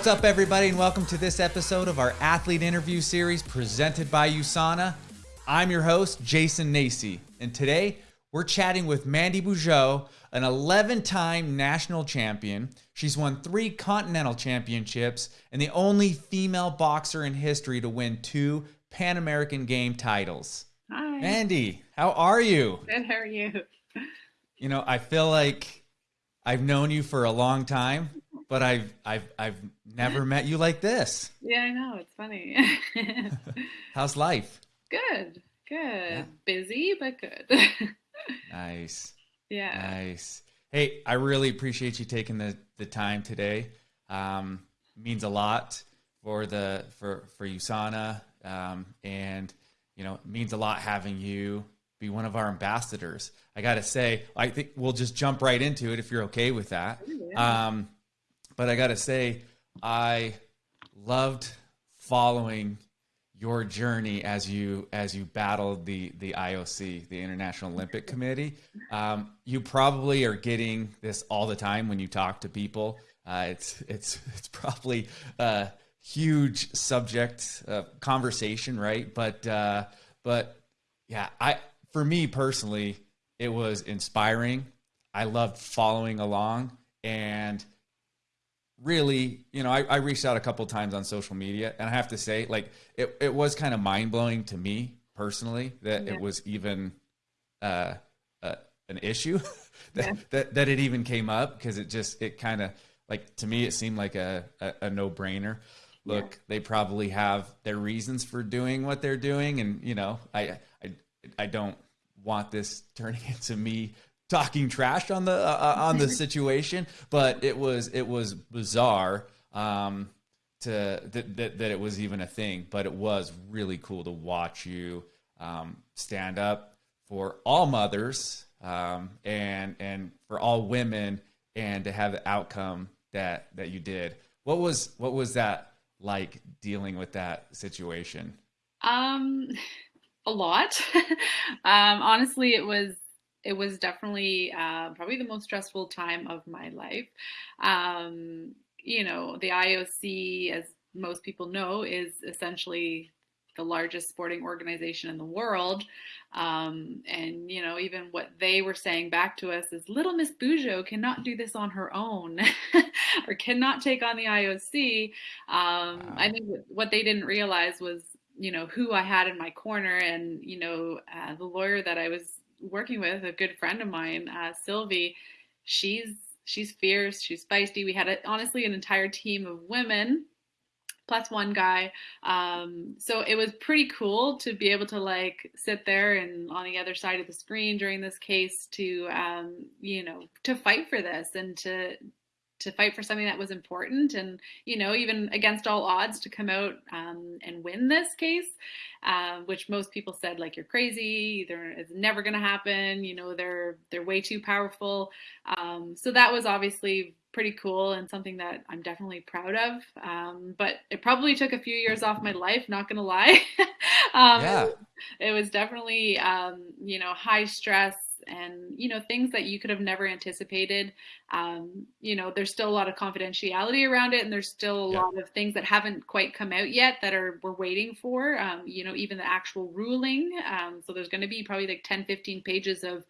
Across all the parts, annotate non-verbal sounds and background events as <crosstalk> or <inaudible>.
What's up, everybody, and welcome to this episode of our athlete interview series presented by USANA. I'm your host, Jason Nacy, and today we're chatting with Mandy Bujold, an 11 time national champion. She's won three continental championships and the only female boxer in history to win two Pan American Game titles. Hi. Mandy, how are you? Good. How are you? You know, I feel like I've known you for a long time, but I've I've I've never met you like this. <laughs> Yeah, I know. It's funny. <laughs> How's life? good. Good. Yeah. Busy, but good. <laughs> Nice. yeah. Nice. Hey, I really appreciate you taking the, the time today. Um, means a lot for the for for USANA, um, and you know, it means a lot having you be one of our ambassadors. I got to say, I think we'll just jump right into it if you're okay with that. Yeah. Um, but I got to say, I loved following your journey as you as you battled the the IOC, the International Olympic Committee. Um, you probably are getting this all the time when you talk to people. Uh, it's it's <laughs> it's probably a huge subject of conversation, right? But uh, but yeah, I for me personally, it was inspiring. I loved following along and really, you know, I, I reached out a couple times on social media, and I have to say, like, it, it was kind of mind blowing to me personally that Yeah. it was even uh, uh, an issue <laughs> that, Yeah. that that it even came up because it just it kind of like to me it seemed like a a, a no brainer. Look, they probably have their reasons for doing what they're doing, and you know, I I I don't want this <laughs> turning into me talking trash on the uh, on the <laughs> situation, but it was it was bizarre um, to that, that that it was even a thing. But it was really cool to watch you um, stand up for all mothers um, and and for all women, and to have the outcome that that you did. What was what was that like dealing with that situation? Um, a lot. <laughs> um, honestly, it was it was definitely uh, probably the most stressful time of my life. Um, you know, the IOC, as most people know, is essentially the largest sporting organization in the world. Um, and you know, even what they were saying back to us is, "Little Miss Bujo cannot do this on her own, <laughs> or cannot take on the IOC." Um, Wow. I think what- they didn't realize was, you know, who I had in my corner, and you know, uh, the lawyer that I was working with, a good friend of mine, uh, Sylvie. She's she's fierce, she's feisty. We had a, honestly an entire team of women plus one guy. Um, so it was pretty cool to be able to like sit there and on the other side of the screen during this case to um, you know to fight for this and to to fight for something that was important and you know even against all odds to come out um, and win this case uh, which most people said like you're crazy. They're, it's never going to happen. You know they're they're way too powerful. Um, so that was obviously pretty cool and something that i'm definitely proud of. Um, but it probably took a few years off my life not going to lie. <laughs> Um, Yeah. it was definitely um, you know high stress and you know things that you could have never anticipated um, you know there's still a lot of confidentiality around it and there's still a Yeah. lot of things that haven't quite come out yet that are we're waiting for um, you know even the actual ruling um, so there's going to be probably like 10 15 pages of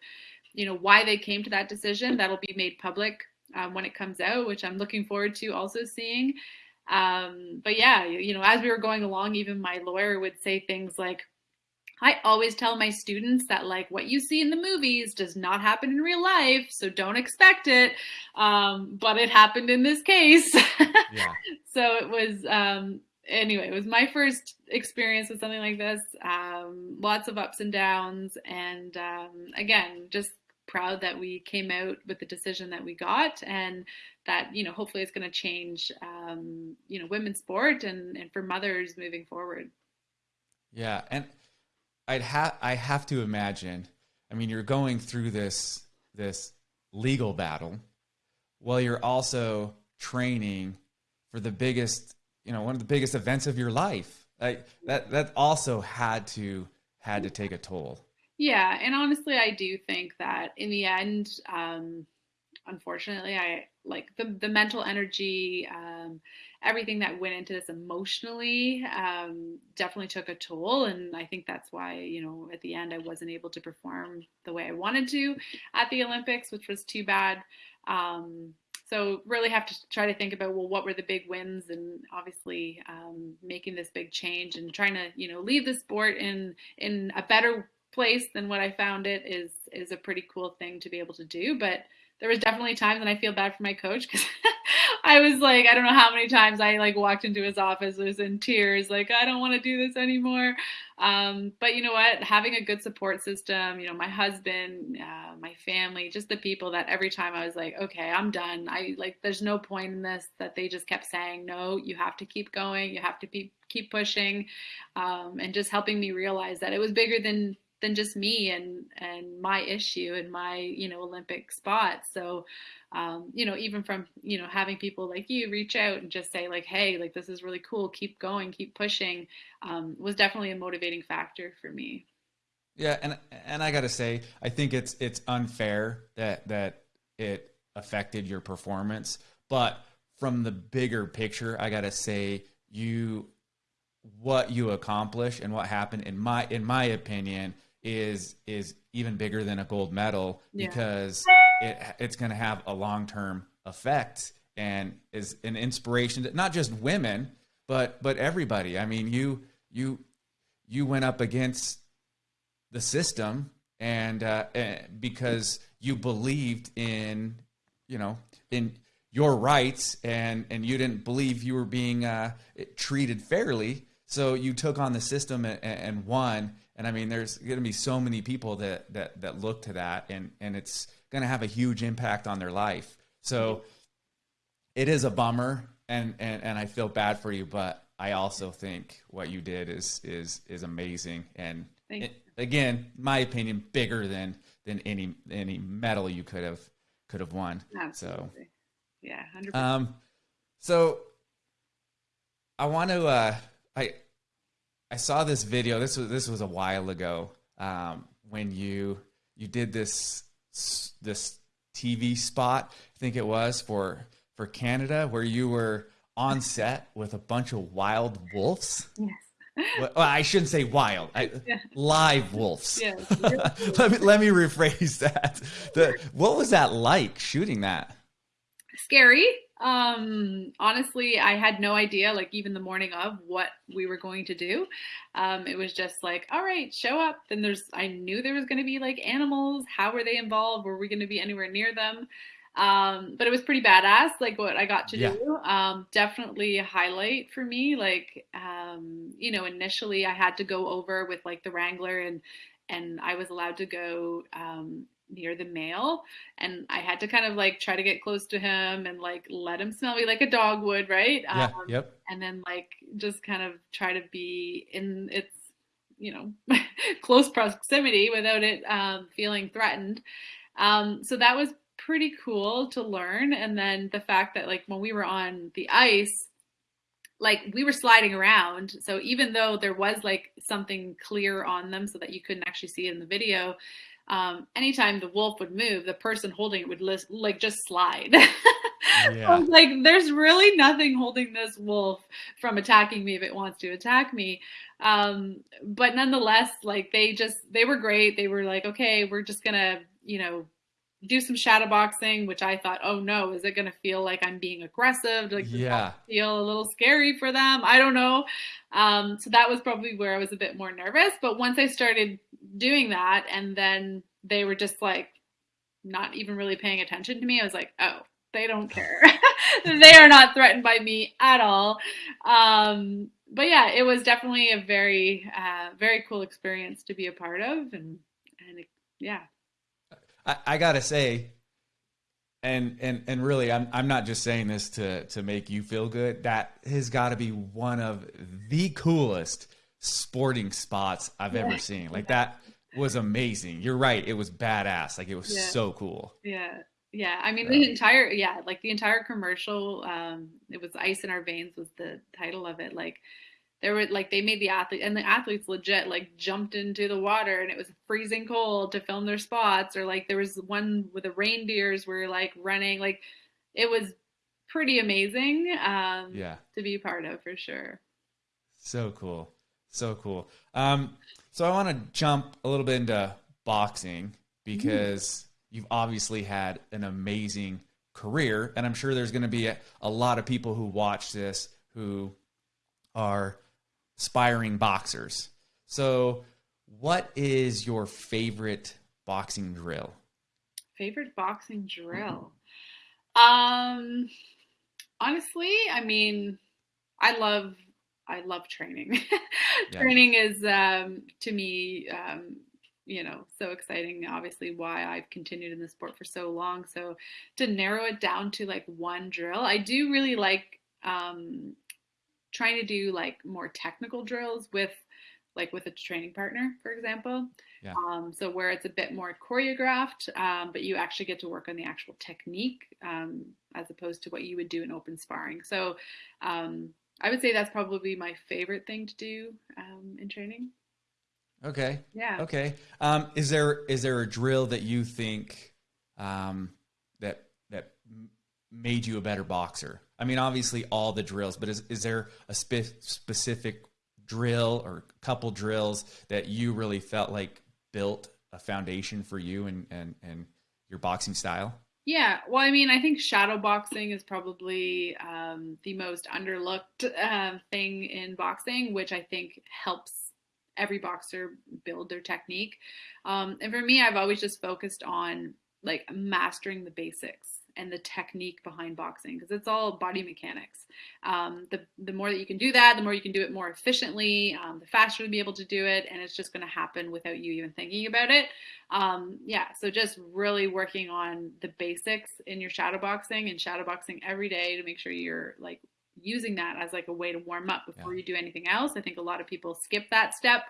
you know why they came to that decision that'll be made public um, when it comes out which i'm looking forward to also seeing um, but yeah you, you know as we were going along even my lawyer would say things like I always tell my students that like what you see in the movies does not happen in real life, so don't expect it. Um, but it happened in this case. <laughs> Yeah. so it was um, anyway. It was my first experience with something like this. Um, lots of ups and downs, and um, again, just proud that we came out with the decision that we got, and that you know hopefully it's going to change um, you know women's sport and and for mothers moving forward. Yeah, and I'd have I have to imagine. I mean, you're going through this this legal battle while you're also training for the biggest, you know, one of the biggest events of your life. Like that that also had to had to take a toll. Yeah, and honestly, I do think that in the end, um, unfortunately, I like the the mental energy um, everything that went into this emotionally um, definitely took a toll. And I think that's why, you know, at the end, I wasn't able to perform the way I wanted to at the Olympics, which was too bad. Um, so really have to try to think about well what were the big wins and obviously um, making this big change and trying to you know leave the sport in in a better place than what I found it is is a pretty cool thing to be able to do. But there was definitely times when I feel bad for my coach because <laughs> I was like, I don't know how many times I like walked into his office, was in tears, like I don't want to do this anymore. Um, but you know what? Having a good support system, you know, my husband, uh, my family, just the people that every time I was like, okay, I'm done. I like, there's no point in this. That they just kept saying, no, you have to keep going. You have to keep keep pushing, um, and just helping me realize that it was bigger than than just me and and my issue and my you know Olympic spot. So um, you know even from you know having people like you reach out and just say like hey like this is really cool keep going keep pushing um, was definitely a motivating factor for me. Yeah, and and I got to say I think it's it's unfair that that it affected your performance, but from the bigger picture, I got to say you what you accomplish and what happened in my in my opinion is is even bigger than a gold medal yeah. because it it's going to have a long term effect and is an inspiration to not just women but but everybody. I mean, you you you went up against the system and uh, because you believed in you know in your rights and and you didn't believe you were being uh, treated fairly so you took on the system and, and won and I mean, there's going to be so many people that that that look to that, and and it's going to have a huge impact on their life. So it is a bummer, and and and I feel bad for you, but I also think what you did is is is amazing, and it, again, my opinion, bigger than than any any medal you could have could have won. Absolutely. So yeah, 100%. um, so I want to uh, I I saw this video. This was this was a while ago um, when you you did this this TV spot. I think it was for for Canada where you were on set with a bunch of wild wolves. Yes. Well, I shouldn't say wild. I, yeah. Live wolves. Yes. <laughs> let me let me rephrase that. The, what was that like shooting that? Scary. Um, honestly, I had no idea, like even the morning of what we were going to do. Um, it was just like, all right, show up. Then there's, I knew there was going to be like animals. How were they involved? Were we going to be anywhere near them? Um, but it was pretty badass, like what I got to yeah. do. Um, definitely a highlight for me. Like, um, you know, initially I had to go over with like the Wrangler and, and I was allowed to go um, near the male and i had to kind of like try to get close to him and like let him smell me like a dog would right? Yeah, um, yep. and then like just kind of try to be in its you know <laughs> close proximity without it um, feeling threatened. Um, so that was pretty cool to learn and then the fact that like when we were on the ice like we were sliding around so even though there was like something clear on them so that you couldn't actually see it in the video um, anytime the wolf would move, the person holding it would list, like just slide. <laughs> yeah. like, there's really nothing holding this wolf from attacking me if it wants to attack me. Um, but nonetheless, like they just they were great. They were like, okay, we're just gonna, you know, do some shadow boxing, which I thought, oh no, is it going to feel like I'm being aggressive? Like, yeah, feel a little scary for them. I don't know. Um, so that was probably where I was a bit more nervous. But once I started doing that, and then they were just like not even really paying attention to me, I was like, oh, they don't <laughs> care. <laughs> they are not threatened by me at all. Um, but yeah, it was definitely a very, uh, very cool experience to be a part of, and and it, yeah, I, I gotta say, and and and really, I'm I'm not just saying this to to make you feel good. That has got to be one of the coolest sporting spots I've yeah. ever seen. Like yeah. that was amazing. You're right. It was badass. Like it was yeah. so cool. Yeah. Yeah. I mean, the entire, yeah, like the entire commercial, um, it was Ice in Our Veins was the title of it. Like there were like they made the athlete and the athletes legit like jumped into the water and it was freezing cold to film their spots or like there was one with the reindeers were like running like it was pretty amazing. Um, yeah. To be part of for sure. So cool. So cool. Um, so I want to jump a little bit into boxing because mm. you've obviously had an amazing career, and I'm sure there's going to be a, a lot of people who watch this who are aspiring boxers. So, what is your favorite boxing drill? Favorite boxing drill? Um, honestly, I mean, I love I love training. <laughs> yeah. Training is um, to me, um, you know, so exciting. Obviously, why I've continued in the sport for so long. So to narrow it down to like one drill, I do really like um, trying to do like more technical drills with like with a training partner, for example. Yeah. Um, so where it's a bit more choreographed, um, but you actually get to work on the actual technique um, as opposed to what you would do in open sparring. So um, I would say that's probably my favorite thing to do um, in training. Okay. Yeah. Okay. Um, is there is there a drill that you think that that made you a better boxer? I mean, obviously all the drills, but is is there a spe- specific drill or couple drills that you really felt like built a foundation for you and and and your boxing style? Yeah, well, I mean, I think shadow boxing is probably um, the most underlooked uh, thing in boxing, which I think helps every boxer build their technique. Um, and for me, I've always just focused on like mastering the basics and the technique behind boxing because it's all body mechanics. Um, the the more that you can do that, the more you can do it more efficiently, um, the faster you'll be able to do it, and it's just going to happen without you even thinking about it. Um, yeah, so just really working on the basics in your shadow boxing and shadow boxing every day to make sure you're like using that as like a way to warm up before yeah. you do anything else. I think a lot of people skip that step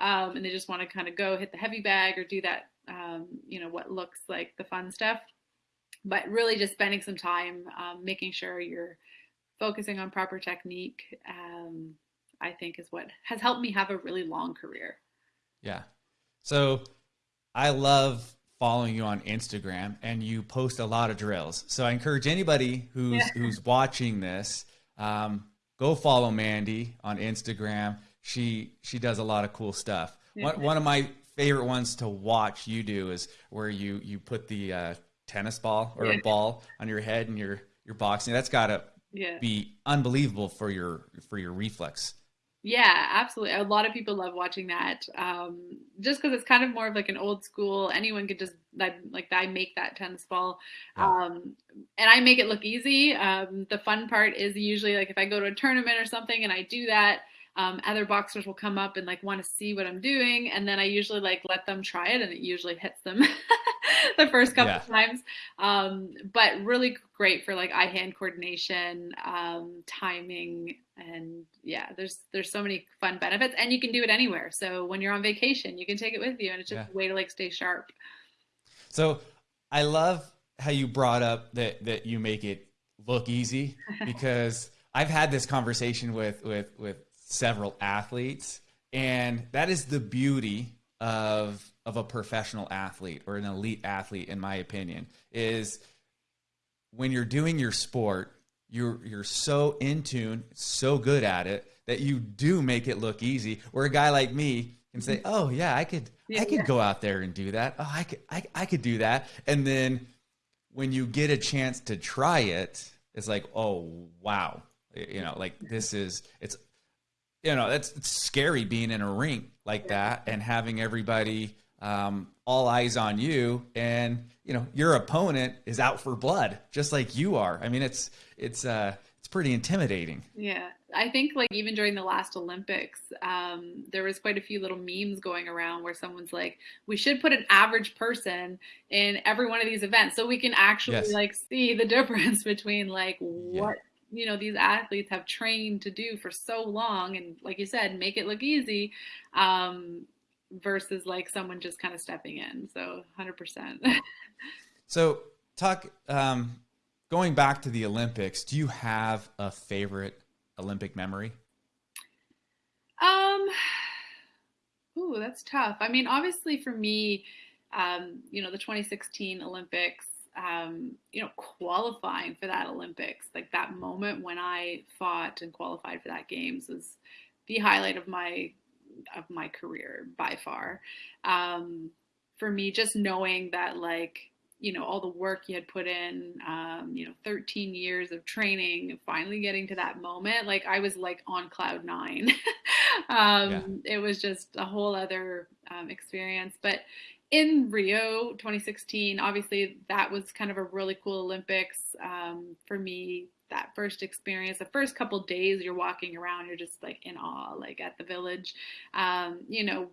um, and they just want to kind of go hit the heavy bag or do that, um, you know, what looks like the fun stuff but really just spending some time um, making sure you're focusing on proper technique um, i think is what has helped me have a really long career. Yeah. So i love following you on instagram and you post a lot of drills. So i encourage anybody who's yeah. who's watching this um, go follow mandy on instagram. She she does a lot of cool stuff. Yeah. one, one of my favorite ones to watch you do is where you you put the uh, tennis ball or yeah. a ball on your head and you're you're boxing. That's got to yeah. be unbelievable for your for your reflex. Yeah, absolutely. A lot of people love watching that, um, just because it's kind of more of like an old school. Anyone could just like like I make that tennis ball, um, and I make it look easy. Um, the fun part is usually like if I go to a tournament or something and I do that, um, other boxers will come up and like want to see what I'm doing, and then I usually like let them try it, and it usually hits them. <laughs> <laughs> the first couple yeah. times. Um, but really great for like eye hand coordination, um, timing, and yeah, there's there's so many fun benefits, and you can do it anywhere. So when you're on vacation, you can take it with you, and it's just yeah. a way to like stay sharp. So I love how you brought up that that you make it look easy <laughs> because I've had this conversation with with with several athletes and that is the beauty of of a professional athlete or an elite athlete in my opinion is when you're doing your sport you're you're so in tune so good at it that you do make it look easy. Where a guy like me can say oh yeah i could yeah, i could yeah. go out there and do that. Oh i could I, I could do that. And then when you get a chance to try it it's like oh wow. You know like this is it's you know that's it's scary being in a ring like that and having everybody um, all eyes on you. And you know your opponent is out for blood just like you are. I mean it's it's uh it's pretty intimidating. Yeah. I think like even during the last olympics um, there was quite a few little memes going around where someone's like we should put an average person in every one of these events so we can actually yes. like see the <laughs> difference between like what yeah. you know these athletes have trained to do for so long and like you said make it look easy. Um, versus like someone just kind of stepping in. So 100%. <laughs> so Tuck, um, going back to the Olympics, do you have a favorite Olympic memory? Um <sighs> Ooh, that's tough. I mean, obviously for me, um, you know, the 2016 Olympics um, you know, qualifying for that Olympics, like that moment when I fought and qualified for that games was the highlight of my of my career by far. Um, for me, just knowing that like you know all the work you had put in um, you know 13 years of training finally getting to that moment like i was like on cloud nine <laughs> um, yeah. it was just a whole other um, experience but in rio 2016 obviously that was kind of a really cool olympics um, for me that first experience the first couple days you're walking around you're just like in awe like at the village um, you know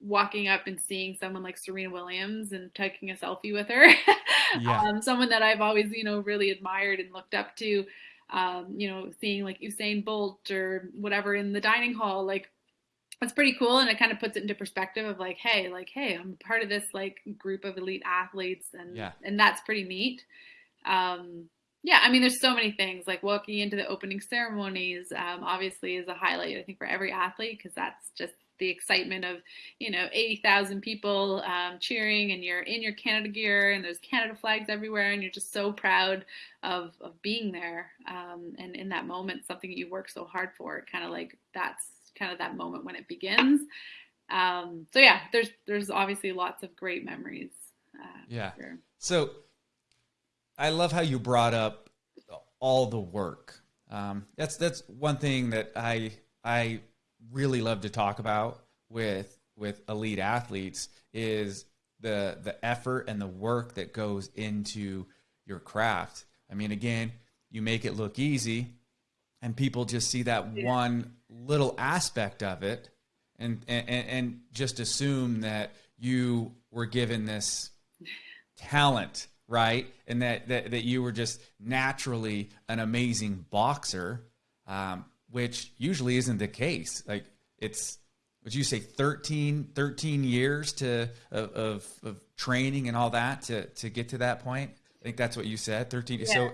walking up and seeing someone like Serena Williams and taking a selfie with her. <laughs> yeah. um, someone that I've always, you know, really admired and looked up to. Um, you know, seeing like Usain Bolt or whatever in the dining hall, like that's pretty cool and it kind of puts it into perspective of like hey like hey i'm part of this like group of elite athletes and yeah. and that's pretty neat um yeah i mean there's so many things like walking into the opening ceremonies um, obviously is a highlight i think for every athlete because that's just the excitement of you know 80,000 people um, cheering and you're in your Canada gear and there's Canada flags everywhere and you're just so proud of, of being there um, and in that moment something that you work so hard for kind of like that's kind of that moment when it begins um, so yeah there's there's obviously lots of great memories uh, yeah here. so I love how you brought up all the work um, that's that's one thing that I I really love to talk about with with elite athletes is the the effort and the work that goes into your craft. I mean, again, you make it look easy, and people just see that yeah. one little aspect of it, and, and and just assume that you were given this talent, right? And that that, that you were just naturally an amazing boxer. Um, which usually isn't the case. Like it's would you say 13, 13 years to of, of, of training and all that to to get to that point? I think that's what you said. Thirteen. Yeah. So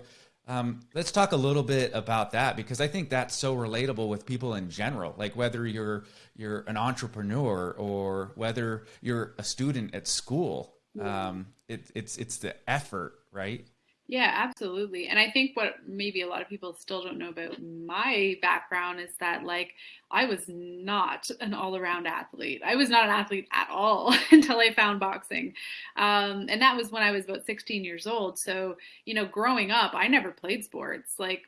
um, let's talk a little bit about that because I think that's so relatable with people in general. Like whether you're you're an entrepreneur or whether you're a student at school, um, it, it's it's the effort, right? Yeah, absolutely. And I think what maybe a lot of people still don't know about my background is that like I was not an all-around athlete. I was not an athlete at all <laughs> until I found boxing. Um, and that was when I was about 16 years old. So, you know, growing up, I never played sports. Like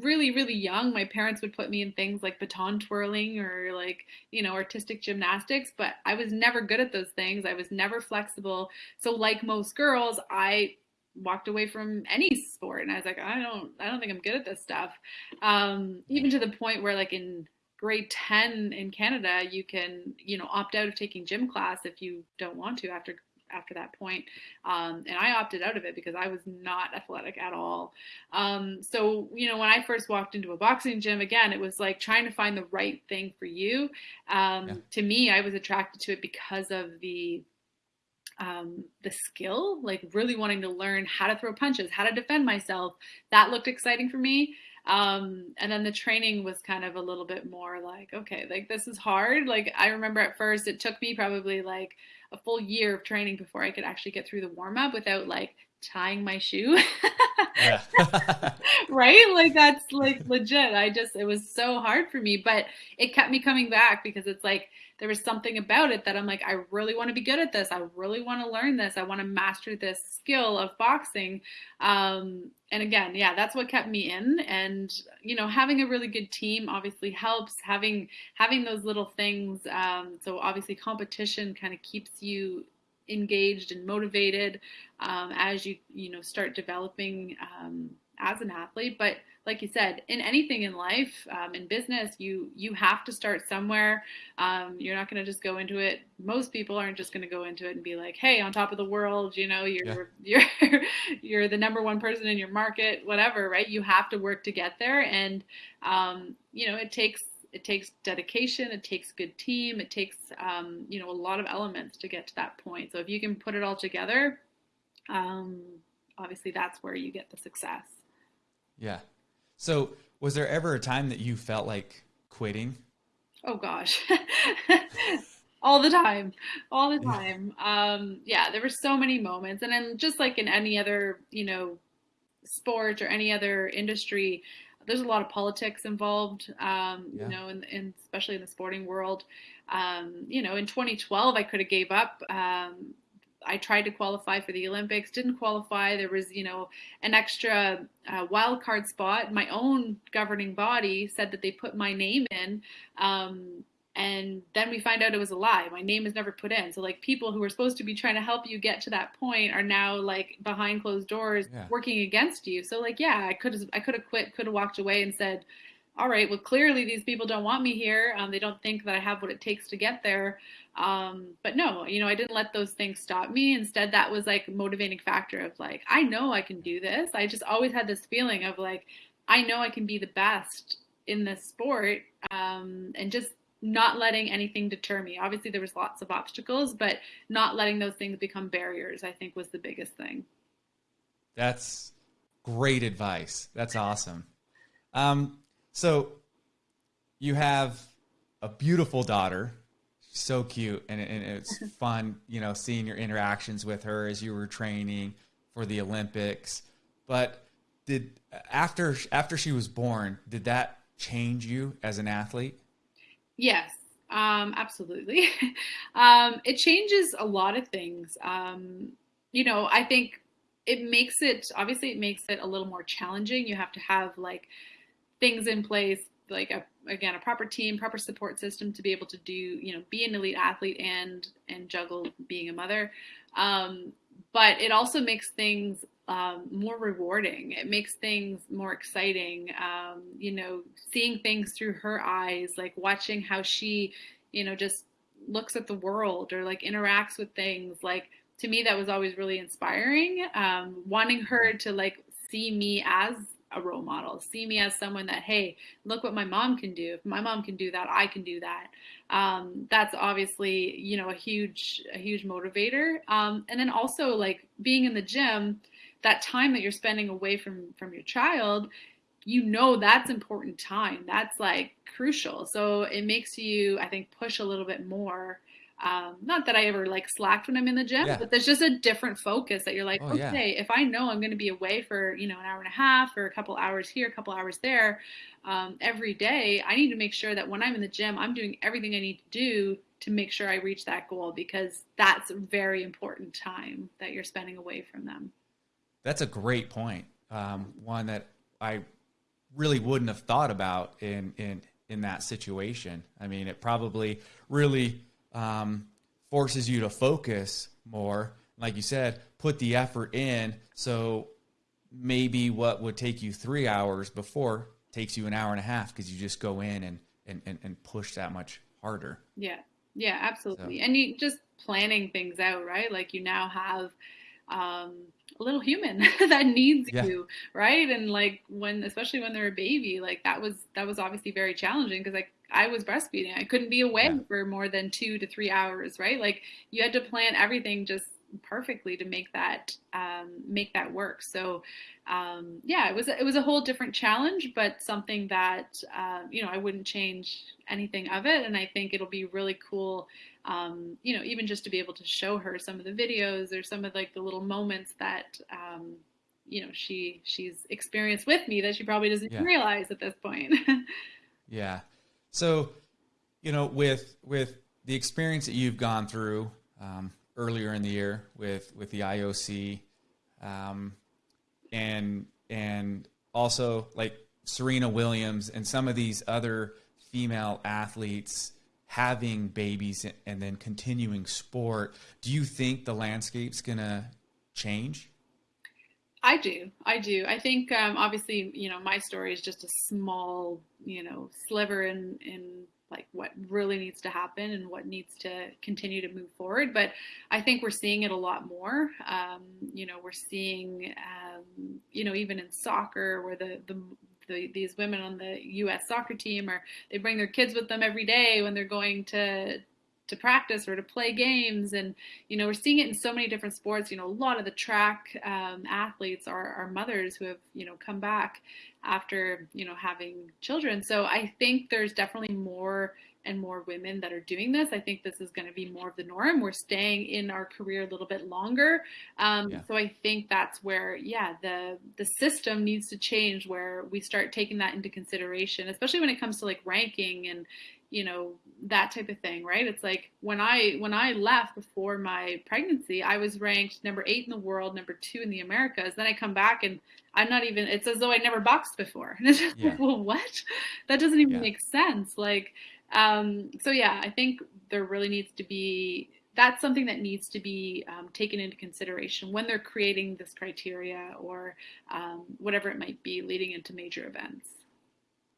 really really young my parents would put me in things like baton twirling or like you know artistic gymnastics but i was never good at those things. I was never flexible. So like most girls i walked away from any sport and i was like i don't i don't think i'm good at this stuff. Um, even to the point where like in grade 10 in canada you can you know opt out of taking gym class if you don't want to after after that point um, and i opted out of it because i was not athletic at all um, so you know when i first walked into a boxing gym again it was like trying to find the right thing for you um, yeah. to me i was attracted to it because of the um, the skill, like really wanting to learn how to throw punches, how to defend myself. That looked exciting for me. Um, and then the training was kind of a little bit more like, okay, like this is hard. Like I remember at first, it took me probably like a full year of training before I could actually get through the warm up without like tying my shoe. <laughs> right? Like that's like legit. I just it was so hard for me, but it kept me coming back because it's like there was something about it that I'm like, I really want to be good at this. I really want to learn this. I want to master this skill of boxing. Um, and again, yeah, that's what kept me in. And you know, having a really good team obviously helps. Having having those little things. Um, so obviously, competition kind of keeps you engaged and motivated um, as you you know start developing um, as an athlete. But like you said, in anything in life, um, in business, you you have to start somewhere. Um, you're not going to just go into it. Most people aren't just going to go into it and be like, "Hey, on top of the world," you know, you're yeah. <laughs> you're you're the number one person in your market, whatever, right? You have to work to get there, and um, you know, it takes it takes dedication it takes good team it takes um, you know a lot of elements to get to that point. So if you can put it all together um, obviously that's where you get the success. Yeah. So was there ever a time that you felt like quitting? Oh gosh. <laughs> All the time. All the time. Um yeah there were so many moments. And then just like in any other you know sport or any other industry there's a lot of politics involved um yeah. you know and in, in, especially in the sporting world um you know in 2012 i could have gave up um I tried to qualify for the Olympics, didn't qualify. There was, you know, an extra uh, wild card spot. My own governing body said that they put my name in, um, and then we find out it was a lie. My name is never put in. So like people who are supposed to be trying to help you get to that point are now like behind closed doors yeah. working against you. So like yeah i could have i could have quit could have walked away and said all right well clearly these people don't want me here. Um, they don't think that i have what it takes to get there. Um, but no you know i didn't let those things stop me. Instead that was like a motivating factor of like i know i can do this. I just always had this feeling of like i know i can be the best in this sport um, and just not letting anything deter me. Obviously, there was lots of obstacles, but not letting those things become barriers, I think, was the biggest thing. That's great advice. That's awesome. Um, so you have a beautiful daughter, so cute, and, and it's <laughs> fun, you know, seeing your interactions with her as you were training for the Olympics. But did after after she was born, did that change you as an athlete? Yes, um, absolutely. <laughs> um, it changes a lot of things. Um, you know, I think it makes it obviously it makes it a little more challenging. You have to have like things in place, like a, again a proper team, proper support system to be able to do you know be an elite athlete and and juggle being a mother. Um, but it also makes things um, more rewarding. It makes things more exciting. Um, you know, seeing things through her eyes, like watching how she, you know, just looks at the world or like interacts with things. Like to me, that was always really inspiring. Um, wanting her to like see me as a role model, see me as someone that, hey, look what my mom can do. If my mom can do that, I can do that. Um, that's obviously, you know, a huge, a huge motivator. Um, and then also like being in the gym, that time that you're spending away from from your child you know that's important time that's like crucial so it makes you i think push a little bit more um, not that I ever like slacked when I'm in the gym, yeah. but there's just a different focus that you're like, oh, okay, yeah. if I know I'm going to be away for, you know, an hour and a half or a couple hours here, a couple hours there, um, every day, I need to make sure that when I'm in the gym, I'm doing everything I need to do to make sure I reach that goal because that's a very important time that you're spending away from them. That's a great point. Um, one that I really wouldn't have thought about in in in that situation. I mean, it probably really um, forces you to focus more. Like you said, put the effort in. So maybe what would take you three hours before takes you an hour and a half because you just go in and, and, and, and push that much harder. Yeah. Yeah, absolutely. So. And you just planning things out, right? Like you now have um, a little human <laughs> that needs yeah. you right and like when especially when they're a baby like that was that was obviously very challenging because like i was breastfeeding i couldn't be away yeah. for more than two to three hours right like you had to plan everything just perfectly to make that um, make that work so um, yeah it was it was a whole different challenge but something that uh, you know i wouldn't change anything of it and i think it'll be really cool um, you know, even just to be able to show her some of the videos or some of like the little moments that, um, you know, she she's experienced with me that she probably doesn't yeah. realize at this point. <laughs> yeah. So, you know, with with the experience that you've gone through um, earlier in the year with with the IOC, um, and and also like Serena Williams and some of these other female athletes having babies and then continuing sport, do you think the landscape's to change? I do. I do. I think um, obviously, you know, my story is just a small, you know, sliver in in like what really needs to happen and what needs to continue to move forward. But I think we're seeing it a lot more. Um, you know, we're seeing, um, you know, even in soccer where the the the, these women on the U.S. soccer team, or they bring their kids with them every day when they're going to to practice or to play games and you know we're seeing it in so many different sports you know a lot of the track um, athletes are, are mothers who have you know come back after you know having children so i think there's definitely more and more women that are doing this, I think this is going to be more of the norm. We're staying in our career a little bit longer. Um, yeah. So I think that's where, yeah, the the system needs to change where we start taking that into consideration, especially when it comes to like ranking and you know that type of thing right? It's like when i when i left before my pregnancy i was ranked number eight in the world number two in the americas. Then i come back and i'm not even it's as though i never boxed before. <laughs> And it's just yeah. like well what? That doesn't even yeah. make sense. Like um so yeah i think there really needs to be that's something that needs to be um, taken into consideration when they're creating this criteria or um, whatever it might be leading into major events.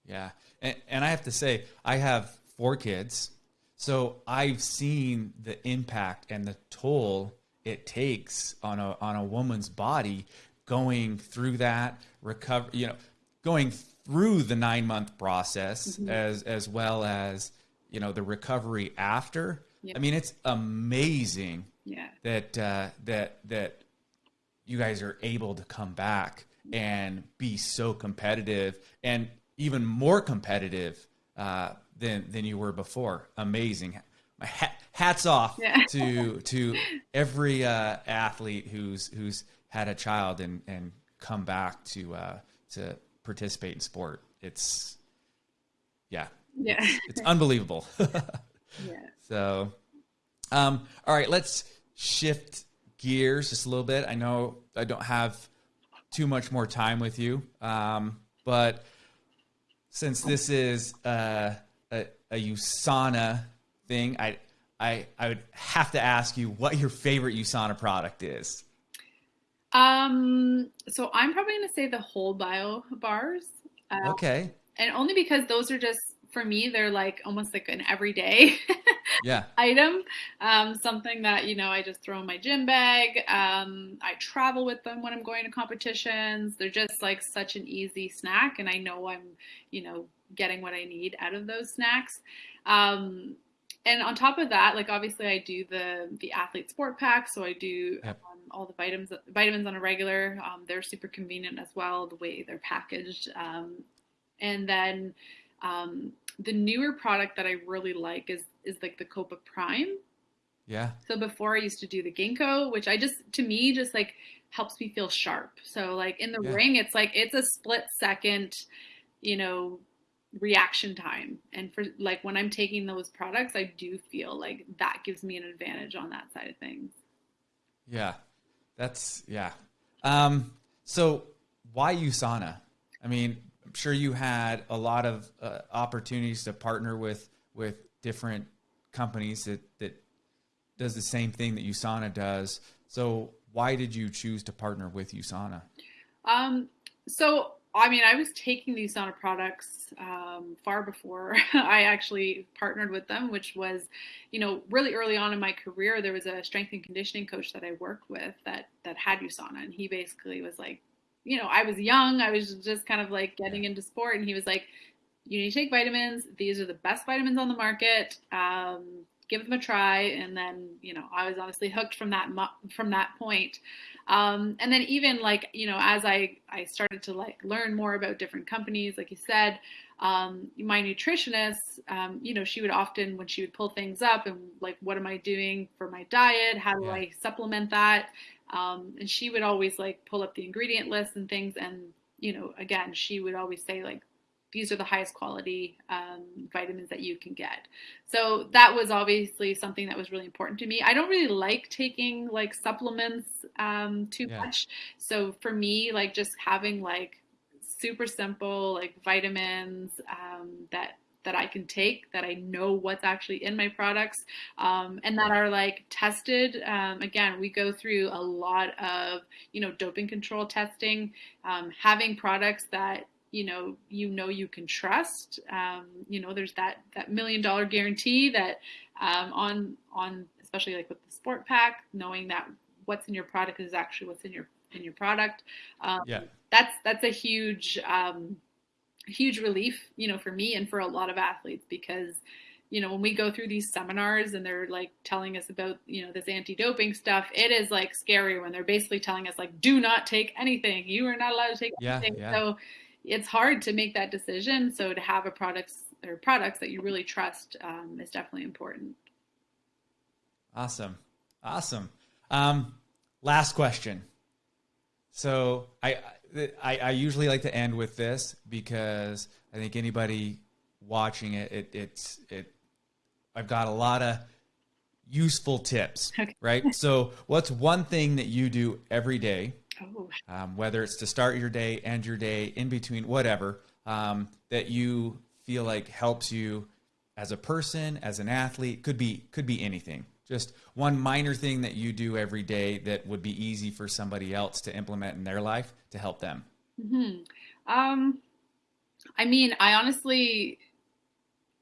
Yeah. And, and i have to say i have four kids. So I've seen the impact and the toll it takes on a on a woman's body going through that recover, you know, going through the 9-month process mm-hmm. as as well as, you know, the recovery after. Yep. I mean, it's amazing yeah. that uh, that that you guys are able to come back and be so competitive and even more competitive uh, than than you were before. Amazing. My hats off yeah. to <laughs> to every uh, athlete who's who's had a child and and come back to uh, to participate in sport. It's yeah, yeah, it's, it's <laughs> unbelievable. <laughs> yeah. So, um, all right, let's shift gears just a little bit. I know I don't have too much more time with you, um, but since this is uh, a, USANA thing, I, I, I would have to ask you what your favorite USANA product is. Um, so I'm probably going to say the whole bio bars. Uh, okay. And only because those are just for me, they're like almost like an everyday <laughs> yeah. item. Um, something that, you know, I just throw in my gym bag. Um, I travel with them when I'm going to competitions. They're just like such an easy snack. And I know I'm, you know, getting what I need out of those snacks. Um, and on top of that, like obviously I do the the athlete sport pack, so I do yep. um, all the vitamins vitamins on a regular. Um, they're super convenient as well, the way they're packaged. Um, and then um, the newer product that I really like is is like the Copa Prime. Yeah. So before I used to do the Ginkgo, which I just to me just like helps me feel sharp. So like in the yeah. ring, it's like it's a split second, you know, reaction time. And for like when I'm taking those products, I do feel like that gives me an advantage on that side of things. Yeah. That's yeah. Um so why USANA? I mean, I'm sure you had a lot of uh, opportunities to partner with with different companies that that does the same thing that USANA does. So why did you choose to partner with USANA? Um, so I mean, I was taking these USANA products um, far before <laughs> I actually partnered with them, which was, you know, really early on in my career. There was a strength and conditioning coach that I worked with that that had USANA, and he basically was like, you know, I was young. I was just kind of like getting into sport. And he was like, you need to take vitamins. These are the best vitamins on the market. Um, give them a try. And then, you know, I was honestly hooked from that, from that point. Um, and then even like, you know, as I, I started to like learn more about different companies, like you said, um, my nutritionist, um, you know, she would often, when she would pull things up and like, what am I doing for my diet? How do yeah. I supplement that? Um, and she would always like pull up the ingredient list and things. And, you know, again, she would always say like, these are the highest quality um, vitamins that you can get. So that was obviously something that was really important to me. I don't really like taking like supplements um, too yeah. much. So for me, like just having like super simple like vitamins um, that that I can take that I know what's actually in my products um, and that are like tested. Um, again, we go through a lot of you know doping control testing, um, having products that you know you know you can trust. Um, you know, there's that that million dollar guarantee that um, on on especially like with the sport pack, knowing that what's in your product is actually what's in your in your product. Um, yeah, that's that's a huge huge relief, you know, for me and for a lot of athletes because, you know, when we go through these seminars and they're like telling us about, you know, this anti-doping stuff, it is like scary when they're basically telling us like, do not take anything. You are not allowed to take yeah, anything. Yeah. So it's hard to make that decision. So to have a products or products that you really trust um, is definitely important. Awesome, awesome. Um, last question. So I, I I usually like to end with this because I think anybody watching it, it it's it. I've got a lot of useful tips, okay. right? <laughs> so, what's one thing that you do every day, oh. um, whether it's to start your day, end your day, in between, whatever, um, that you feel like helps you as a person, as an athlete? Could be could be anything. Just one minor thing that you do every day that would be easy for somebody else to implement in their life to help them. Mm-hmm. Um, I mean, I honestly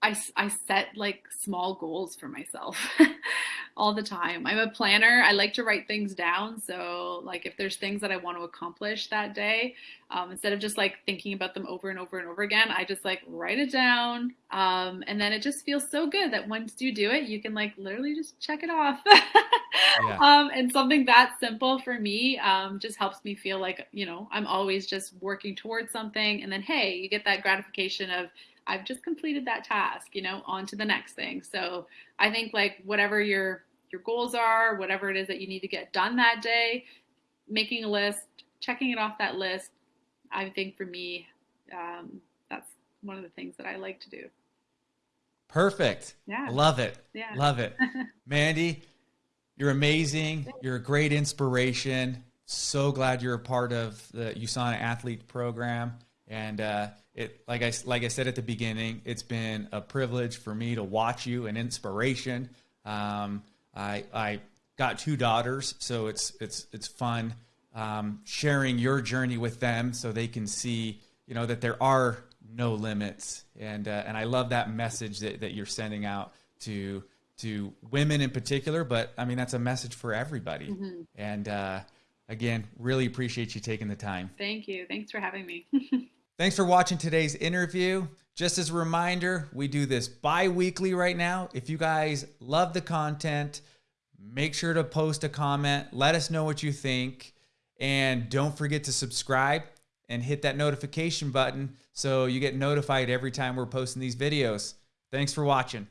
I, I set like small goals for myself <laughs> all the time. I'm a planner. I like to write things down. So, like, if there's things that I want to accomplish that day, um, instead of just like thinking about them over and over and over again, I just like write it down. Um, and then it just feels so good that once you do it, you can like literally just check it off. <laughs> yeah. um, and something that simple for me um, just helps me feel like, you know, I'm always just working towards something. And then, hey, you get that gratification of, I've just completed that task, you know, on to the next thing. So I think like whatever your your goals are, whatever it is that you need to get done that day, making a list, checking it off that list, I think for me, um, that's one of the things that I like to do. Perfect. Yeah. Love it. Yeah. Love it. <laughs> Mandy, you're amazing. You're a great inspiration. So glad you're a part of the USANA athlete program. And uh, it, like I like I said at the beginning, it's been a privilege for me to watch you, an inspiration. Um, I I got two daughters, so it's it's it's fun um, sharing your journey with them, so they can see you know that there are no limits, and uh, and I love that message that, that you're sending out to to women in particular, but I mean that's a message for everybody. Mm-hmm. And uh, again, really appreciate you taking the time. Thank you. Thanks for having me. <laughs> Thanks for watching today's interview. Just as a reminder, we do this bi weekly right now. If you guys love the content, make sure to post a comment. Let us know what you think. And don't forget to subscribe and hit that notification button so you get notified every time we're posting these videos. Thanks for watching.